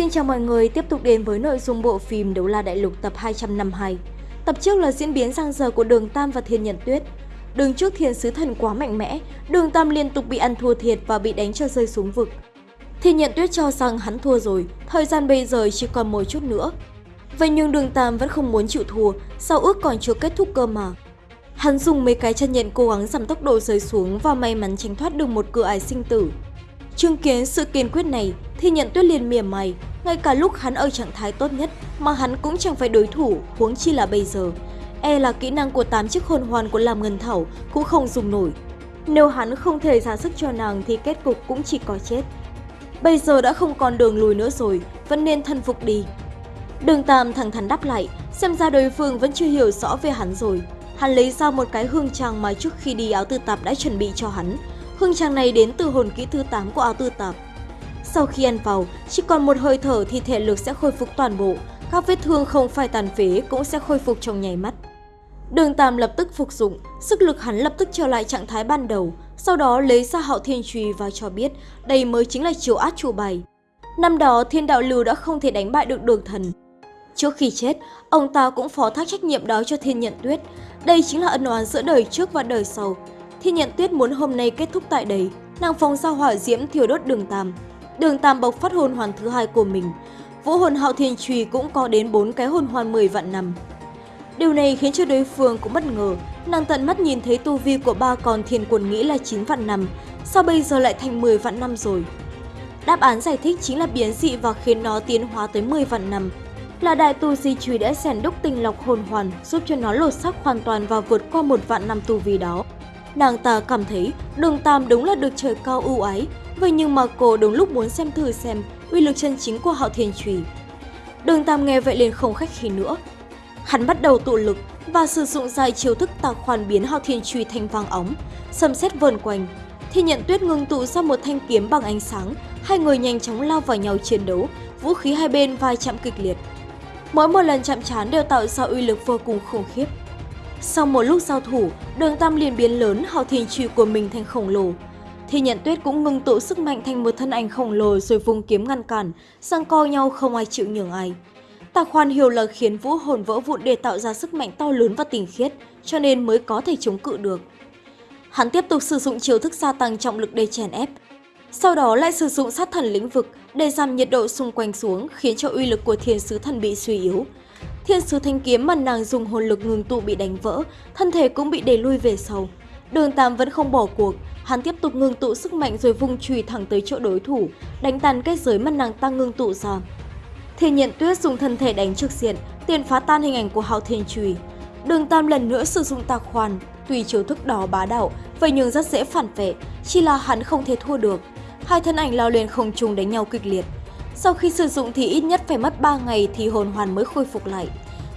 Xin chào mọi người, tiếp tục đến với nội dung bộ phim Đấu La Đại Lục tập 252. Tập trước là diễn biến giang giờ của Đường Tam và Thiên Nhận Tuyết. Đường trước Thiên Sứ Thần quá mạnh mẽ, Đường Tam liên tục bị ăn thua thiệt và bị đánh cho rơi xuống vực. Thiên Nhận Tuyết cho rằng hắn thua rồi, thời gian bây giờ chỉ còn một chút nữa. Vậy nhưng Đường Tam vẫn không muốn chịu thua, sao ước còn chưa kết thúc cơ mà. Hắn dùng mấy cái chân nhận cố gắng giảm tốc độ rơi xuống và may mắn tránh thoát được một cửa ải sinh tử. Chứng kiến sự kiên quyết này, thì nhận tuyết liền mỉa mày, ngay cả lúc hắn ở trạng thái tốt nhất mà hắn cũng chẳng phải đối thủ, huống chi là bây giờ. E là kỹ năng của 8 chiếc hồn hoàn của Lam Ngân Thảo cũng không dùng nổi. Nếu hắn không thể ra sức cho nàng thì kết cục cũng chỉ có chết. Bây giờ đã không còn đường lùi nữa rồi, vẫn nên thân phục đi. Đường Tam thẳng thắn đáp lại, xem ra đối phương vẫn chưa hiểu rõ về hắn rồi. Hắn lấy ra một cái hương trang mà trước khi đi áo tư tạp đã chuẩn bị cho hắn. Hương trang này đến từ hồn kỹ thứ 8 của áo tư tạp. Sau khi ăn vào, chỉ còn một hơi thở thì thể lực sẽ khôi phục toàn bộ, các vết thương không phải tàn phế cũng sẽ khôi phục trong nháy mắt. Đường Tam lập tức phục dụng, sức lực hắn lập tức trở lại trạng thái ban đầu, sau đó lấy ra hạo thiên trùy và cho biết đây mới chính là chiều át chủ bài. Năm đó thiên đạo lưu đã không thể đánh bại được đường thần. Trước khi chết, ông ta cũng phó thác trách nhiệm đó cho thiên nhận tuyết. Đây chính là ân oán giữa đời trước và đời sau. Thiên nhận tuyết muốn hôm nay kết thúc tại đây, nàng phóng ra hỏa diễm thiêu đốt đường Tam. Đường Tam bộc phát hồn hoàn thứ hai của mình. Vũ hồn hạo thiên trùy cũng có đến 4 cái hồn hoàn 10 vạn năm. Điều này khiến cho đối phương cũng bất ngờ, nàng tận mắt nhìn thấy tu vi của ba con thiên quần nghĩ là 9 vạn năm, sao bây giờ lại thành 10 vạn năm rồi? Đáp án giải thích chính là biến dị và khiến nó tiến hóa tới 10 vạn năm. Là đại tu di trùy đã rèn đúc tinh lọc hồn hoàn giúp cho nó lột xác hoàn toàn và vượt qua một vạn năm tu vi đó. Nàng ta cảm thấy đường Tam đúng là được trời cao ưu ái, vậy nhưng mà cô đúng lúc muốn xem thử xem uy lực chân chính của hạo thiên trùy. Đường Tam nghe vậy liền không khách khí nữa. Hắn bắt đầu tụ lực và sử dụng dài chiêu thức tạc khoan biến hạo thiên trùy thành vàng óng, xâm xét vờn quanh. Thì nhận tuyết ngưng tụ ra một thanh kiếm bằng ánh sáng, hai người nhanh chóng lao vào nhau chiến đấu, vũ khí hai bên vai chạm kịch liệt. Mỗi một lần chạm trán đều tạo ra uy lực vô cùng khủng khiếp. Sau một lúc giao thủ, đường tam liền biến lớn hào thiên trùy của mình thành khổng lồ. Thì nhận tuyết cũng ngừng tụ sức mạnh thành một thân ảnh khổng lồ rồi vùng kiếm ngăn cản, sang co nhau không ai chịu nhường ai. tà khoan hiểu là khiến vũ hồn vỡ vụn để tạo ra sức mạnh to lớn và tinh khiết, cho nên mới có thể chống cự được. Hắn tiếp tục sử dụng chiêu thức gia tăng trọng lực để chèn ép. Sau đó lại sử dụng sát thần lĩnh vực để giảm nhiệt độ xung quanh xuống khiến cho uy lực của thiên sứ thần bị suy yếu. Thiên sứ thanh kiếm mà nàng dùng hồn lực ngừng tụ bị đánh vỡ, thân thể cũng bị đẩy lui về sau. Đường Tam vẫn không bỏ cuộc, hắn tiếp tục ngưng tụ sức mạnh rồi vung chùy thẳng tới chỗ đối thủ, đánh tàn kết giới mà nàng ta ngưng tụ ra. Thiên nhận tuyết dùng thân thể đánh trực diện, tiền phá tan hình ảnh của hạo thiên chùy. Đường Tam lần nữa sử dụng tạc khoan, tùy chiếu thức đó bá đạo, vậy nhưng rất dễ phản vệ, chỉ là hắn không thể thua được. Hai thân ảnh lao lên không trung đánh nhau kịch liệt. Sau khi sử dụng thì ít nhất phải mất 3 ngày thì hồn hoàn mới khôi phục lại.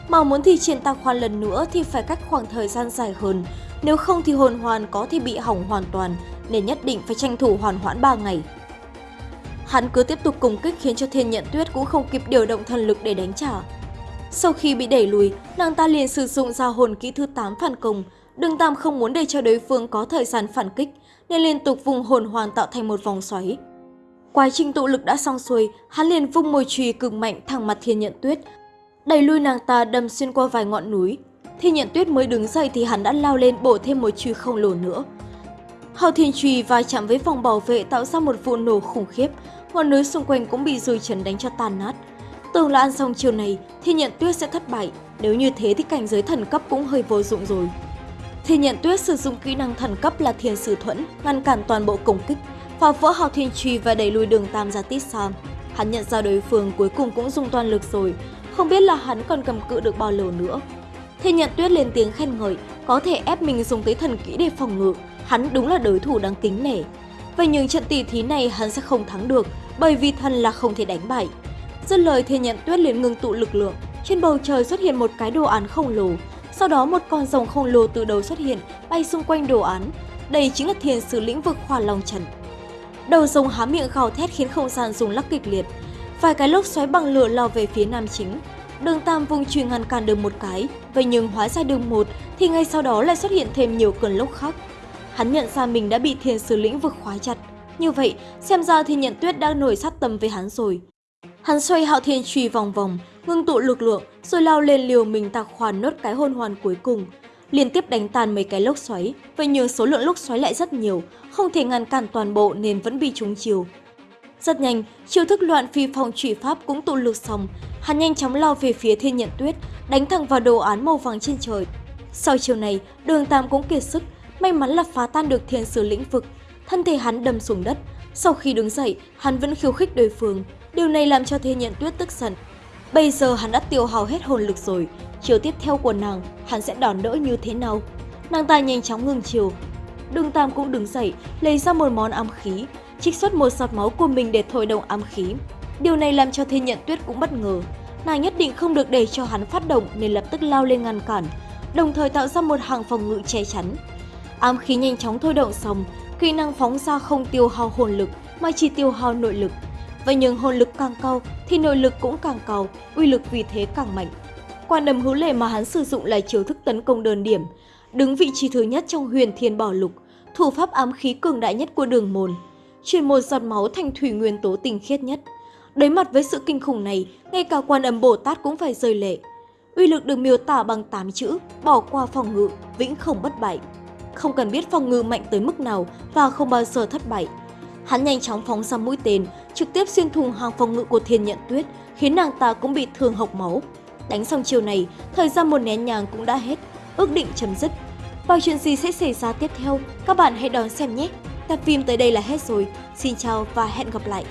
Mà muốn thi triển tạc khoan lần nữa thì phải cách khoảng thời gian dài hơn, nếu không thì hồn hoàn có thể bị hỏng hoàn toàn, nên nhất định phải tranh thủ hoàn hoãn 3 ngày. Hắn cứ tiếp tục cùng kích khiến cho thiên nhận tuyết cũng không kịp điều động thần lực để đánh trả. Sau khi bị đẩy lùi, nàng ta liền sử dụng ra hồn kỹ thứ 8 phản công. Đường Tam không muốn để cho đối phương có thời gian phản kích, nên liên tục vùng hồn hoàn tạo thành một vòng xoáy. Quá trình tụ lực đã xong xuôi, hắn liền vung mồi chùy cực mạnh thẳng mặt thiên nhận tuyết, đẩy lui nàng ta đâm xuyên qua vài ngọn núi. Thiên nhận tuyết mới đứng dậy thì hắn đã lao lên bổ thêm một chùy không lồ nữa. Hào thiên chùy va chạm với vòng bảo vệ tạo ra một vụ nổ khủng khiếp, ngọn núi xung quanh cũng bị dùi chấn đánh cho tan nát. Tưởng là ăn xong chiều này, Thiên Nhận Tuyết sẽ thất bại, nếu như thế thì cảnh giới thần cấp cũng hơi vô dụng rồi. Thiên Nhận Tuyết sử dụng kỹ năng thần cấp là Thiên Sử Thuẫn, ngăn cản toàn bộ công kích, phá vỡ hào thiên truy và đẩy lùi đường Tam ra tít xa. Hắn nhận ra đối phương cuối cùng cũng dùng toàn lực rồi, không biết là hắn còn cầm cự được bao lâu nữa. Thiên Nhận Tuyết lên tiếng khen ngợi, có thể ép mình dùng tới thần kỹ để phòng ngự, hắn đúng là đối thủ đáng kính nể. Vậy nhưng trận tỷ thí này hắn sẽ không thắng được, bởi vì thần là không thể đánh bại. Dứt lời Thiên Nhận Tuyết liền ngừng tụ lực lượng, trên bầu trời xuất hiện một cái đồ án khổng lồ, sau đó một con rồng khổng lồ từ đầu xuất hiện, bay xung quanh đồ án. Đây chính là thiền sử lĩnh vực hỏa long trần. Đầu rồng há miệng gào thét khiến không gian rung lắc kịch liệt. Vài cái lốc xoáy bằng lửa lao về phía nam chính. Đường Tam vùng truyền ngăn cản được một cái, vậy nhưng hóa ra đường một thì ngay sau đó lại xuất hiện thêm nhiều cơn lốc khác. Hắn nhận ra mình đã bị thiên sứ lĩnh vực khóa chặt. Như vậy, xem ra thì nhận tuyết đang nổi sát tâm với hắn rồi. Hắn xoay hạo thiên truy vòng vòng, ngưng tụ lực lượng, rồi lao lên liều mình tạc hoàn nốt cái hôn hoàn cuối cùng. Liên tiếp đánh tàn mấy cái lốc xoáy, vậy nhưng số lượng lốc xoáy lại rất nhiều, không thể ngăn cản toàn bộ nên vẫn bị trúng chiều. Rất nhanh, chiêu thức loạn phi phong trụy pháp cũng tụ lực xong, hắn nhanh chóng lao về phía thiên nhận tuyết, đánh thẳng vào đồ án màu vàng trên trời. Sau chiều này, đường Tam cũng kiệt sức, may mắn là phá tan được thiên sử lĩnh vực. Thân thể hắn đâm xuống đất, sau khi đứng dậy, hắn vẫn khiêu khích đối phương. Điều này làm cho thiên nhận tuyết tức giận. Bây giờ hắn đã tiêu hao hết hồn lực rồi, chiều tiếp theo của nàng, hắn sẽ đòn đỡ như thế nào? Nàng ta nhanh chóng ngừng chiều. Đường Tam cũng đứng dậy, lấy ra một món ám khí, trích xuất một giọt máu của mình để thổi động ám khí. Điều này làm cho thiên nhận tuyết cũng bất ngờ. Nàng nhất định không được để cho hắn phát động nên lập tức lao lên ngăn cản, đồng thời tạo ra một hàng phòng ngự che chắn. Ám khí nhanh chóng thôi động xong, kỹ năng phóng ra không tiêu hao hồn lực mà chỉ tiêu hao nội lực. Vậy nhưng hồn lực càng cao thì nội lực cũng càng cao, uy lực vì thế càng mạnh. Quan đầm hữu lệ mà hắn sử dụng là chiêu thức tấn công đơn điểm, đứng vị trí thứ nhất trong huyền thiên bảo lục, thủ pháp ám khí cường đại nhất của đường môn, chuyển một giọt máu thành thủy nguyên tố tinh khiết nhất. Đối mặt với sự kinh khủng này, ngay cả quan âm Bồ Tát cũng phải rơi lệ. Uy lực được miêu tả bằng 8 chữ, bỏ qua phòng ngự, vĩnh không bất bại. Không cần biết phòng ngự mạnh tới mức nào và không bao giờ thất bại. Hắn nhanh chóng phóng ra mũi tên, trực tiếp xuyên thủng hàng phòng ngự của thiên nhận tuyết, khiến nàng ta cũng bị thương hộc máu. Đánh xong chiều này, thời gian một nén nhàng cũng đã hết, ước định chấm dứt. Và chuyện gì sẽ xảy ra tiếp theo, các bạn hãy đón xem nhé! Tập phim tới đây là hết rồi. Xin chào và hẹn gặp lại!